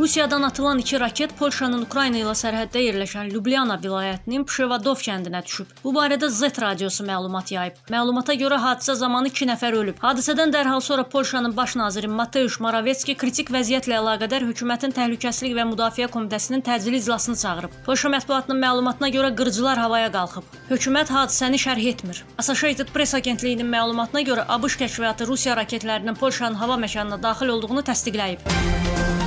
Rusiyadan atılan iki raket Polşanın Ukrayna ilə sərhəddə yerləşən Lyubliana vilayətinin Pşevadov kəndinə düşüb. Bu barədə Z radiosu məlumat yayıb. Məlumata görə hadisə zamanı 2 nəfər ölüb. Hadisədən dərhal sonra Polşanın baş naziri Mateusz Moravetski kritik vəziyyətlə əlaqədar hökumətin təhlükəsizlik və müdafiə komitəsinin təcili iclasını çağırıb. Polşa mətbuatının məlumatına görə qırıcılar havaya qalxıb. Hökumət hadisəni şərh etmir. Associated Press agentliyinin məlumatına görə ABŞ kəşfiyyatı Rusiya raketlərinin Polşanın hava məkanına daxil olduğunu təsdiqləyib.